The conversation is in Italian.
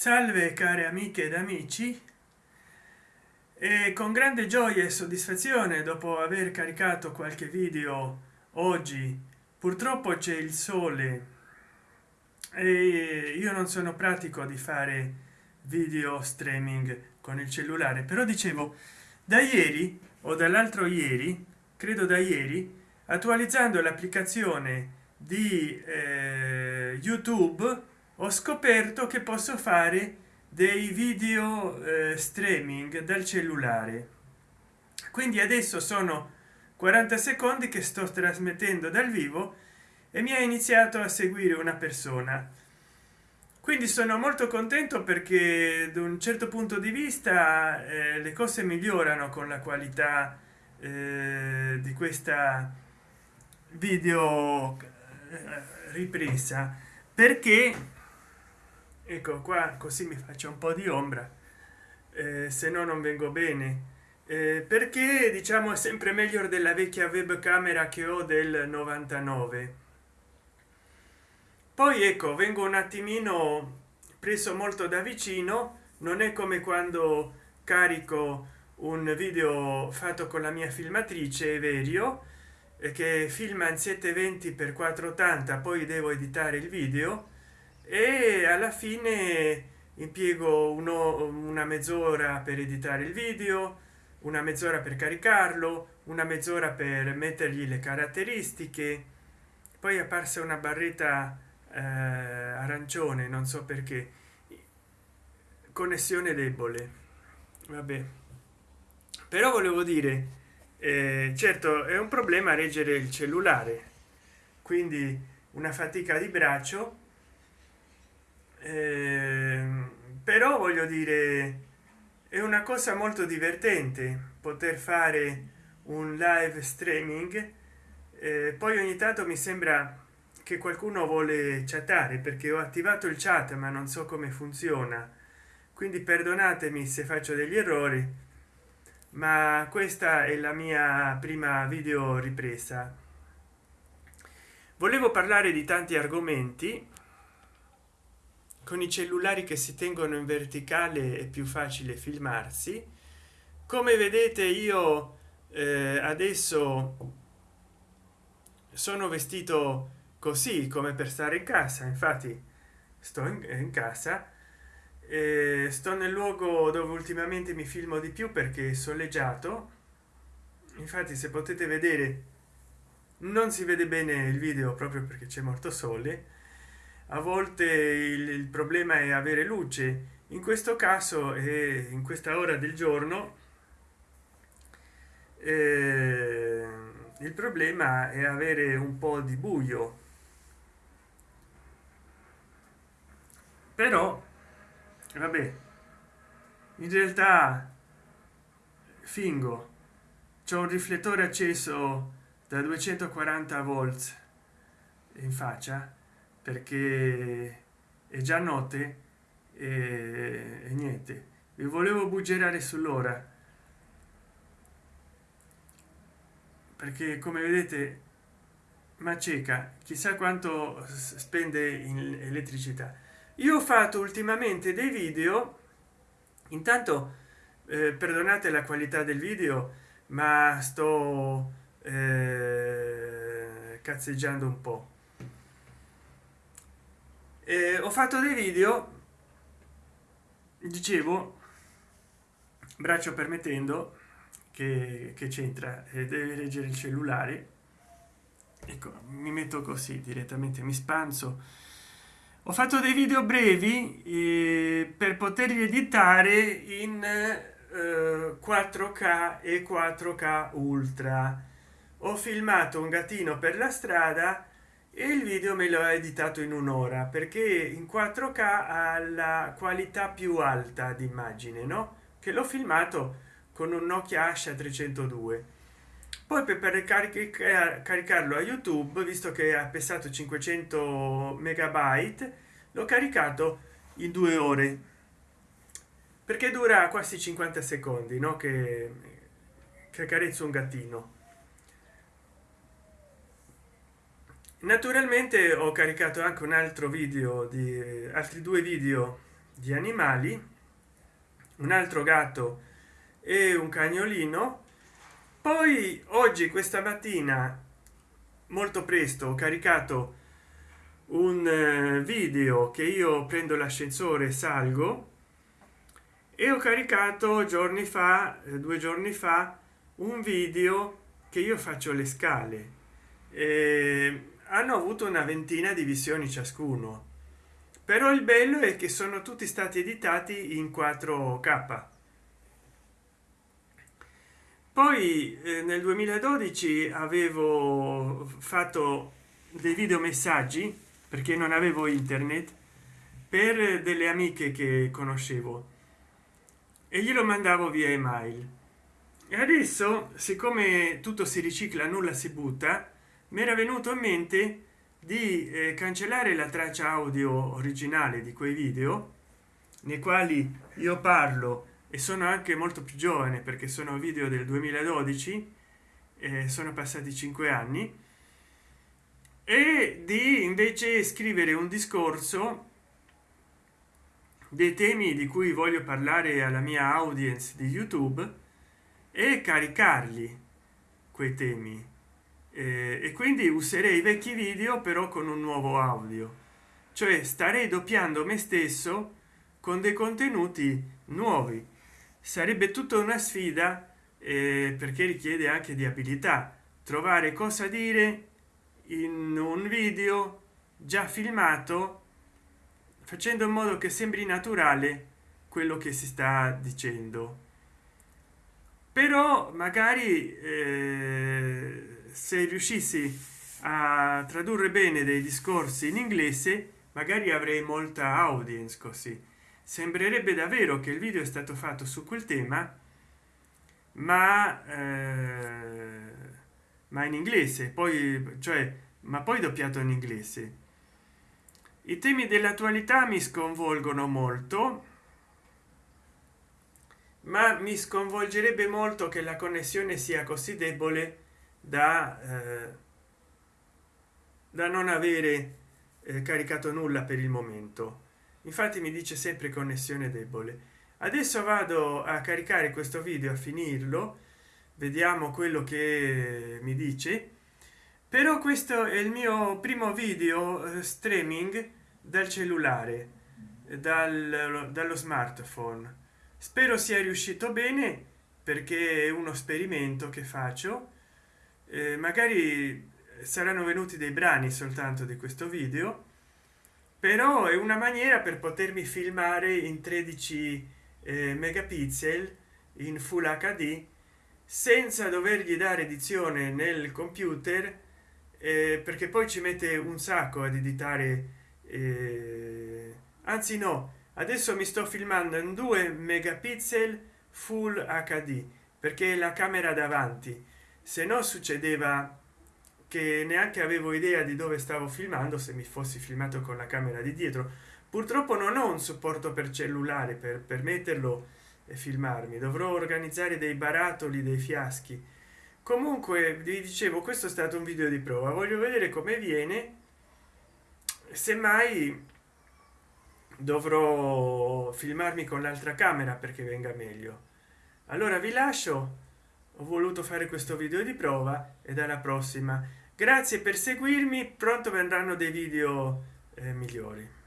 salve care amiche ed amici. E con grande gioia e soddisfazione dopo aver caricato qualche video oggi purtroppo c'è il sole. E io non sono pratico di fare video streaming con il cellulare però dicevo da ieri o dall'altro ieri credo da ieri attualizzando l'applicazione di eh, youtube ho scoperto che posso fare dei video eh, streaming dal cellulare. Quindi adesso sono 40 secondi che sto trasmettendo dal vivo e mi ha iniziato a seguire una persona. Quindi sono molto contento perché da un certo punto di vista eh, le cose migliorano con la qualità eh, di questa video eh, ripresa. Perché ecco qua così mi faccio un po di ombra eh, se no non vengo bene. Eh, perché diciamo è sempre meglio della vecchia webcamera che ho del 99 poi ecco vengo un attimino preso molto da vicino. Non è come quando carico un video fatto con la mia filmatrice Everio che filma in 720 x 480 poi devo editare il video e alla fine impiego uno una mezz'ora per editare il video una mezz'ora per caricarlo una mezz'ora per mettergli le caratteristiche. Poi è apparsa una barretta eh, arancione non so perché. Connessione debole. Vabbè. Però volevo dire eh, certo è un problema reggere il cellulare. Quindi una fatica di braccio però voglio dire è una cosa molto divertente poter fare un live streaming eh, poi ogni tanto mi sembra che qualcuno vuole chattare perché ho attivato il chat ma non so come funziona. Quindi perdonatemi se faccio degli errori ma questa è la mia prima video ripresa. Volevo parlare di tanti argomenti con i cellulari che si tengono in verticale è più facile filmarsi. Come vedete io eh, adesso sono vestito così come per stare in casa. Infatti sto in, in casa eh, sto nel luogo dove ultimamente mi filmo di più perché soleggiato. Infatti se potete vedere non si vede bene il video proprio perché c'è molto sole a volte il, problema è avere luce. In questo caso e in questa ora del giorno eh, il problema è avere un po di buio. Però vabbè in realtà fingo c'è un riflettore acceso da 240 volts in faccia perché è già notte e, e niente. Vi volevo buggerare sull'ora. Perché come vedete ma cieca chissà quanto spende in elettricità. Io ho fatto ultimamente dei video. Intanto eh, perdonate la qualità del video ma sto eh, cazzeggiando un po eh, ho fatto dei video dicevo braccio permettendo che, che c'entra e deve leggere il cellulare. Ecco mi metto così direttamente mi spanzo. Ho fatto dei video brevi eh, per poterli editare in eh, 4k e 4k ultra. Ho filmato un gattino per la strada e il video me l'ho editato in un'ora perché in 4k ha la qualità più alta di immagine no? Che l'ho filmato con un nokia asha 302 poi per caricarlo a youtube visto che ha pesato 500 megabyte l'ho caricato in due ore. Perché dura quasi 50 secondi no? Che, che carezzo un gattino naturalmente ho caricato anche un altro video di altri due video di animali un altro gatto e un cagnolino. Poi oggi questa mattina molto presto ho caricato un eh, video che io prendo l'ascensore salgo e ho caricato giorni fa eh, due giorni fa un video che io faccio le scale. E hanno avuto una ventina di visioni ciascuno. Però il bello è che sono tutti stati editati in 4k poi eh, nel 2012 avevo fatto dei video messaggi perché non avevo internet per delle amiche che conoscevo. E glielo mandavo via email. E adesso siccome tutto si ricicla nulla si butta mi era venuto in mente di eh, cancellare la traccia audio originale di quei video nei quali io parlo e sono anche molto più giovane perché sono video del 2012 eh, sono passati cinque anni e di invece scrivere un discorso dei temi di cui voglio parlare alla mia audience di youtube e caricarli quei temi e quindi userei i vecchi video però con un nuovo audio. Cioè starei doppiando me stesso con dei contenuti nuovi. Sarebbe tutta una sfida eh, perché richiede anche di abilità. Trovare cosa dire in un video già filmato facendo in modo che sembri naturale quello che si sta dicendo. Però magari eh, se riuscissi a tradurre bene dei discorsi in inglese magari avrei molta audience così. Sembrerebbe davvero che il video è stato fatto su quel tema ma eh, ma in inglese poi cioè ma poi doppiato in inglese. I temi dell'attualità mi sconvolgono molto ma mi sconvolgerebbe molto che la connessione sia così debole da, eh, da non avere eh, caricato nulla per il momento. Infatti mi dice sempre connessione debole. Adesso vado a caricare questo video a finirlo. Vediamo quello che mi dice. Però questo è il mio primo video eh, streaming dal cellulare dal, dallo smartphone. Spero sia riuscito bene perché è uno esperimento che faccio eh, magari saranno venuti dei brani soltanto di questo video però è una maniera per potermi filmare in 13 eh, megapixel in full hd senza dovergli dare edizione nel computer eh, perché poi ci mette un sacco ad editare eh, anzi no adesso mi sto filmando in 2 megapixel full hd perché la camera davanti se no succedeva che neanche avevo idea di dove stavo filmando se mi fossi filmato con la camera di dietro. Purtroppo non ho un supporto per cellulare per permetterlo e filmarmi. Dovrò organizzare dei barattoli dei fiaschi. Comunque vi dicevo questo è stato un video di prova. Voglio vedere come viene. Semmai dovrò filmarmi con l'altra camera perché venga meglio. Allora vi lascio voluto fare questo video di prova e alla prossima. Grazie per seguirmi pronto vendranno dei video eh, migliori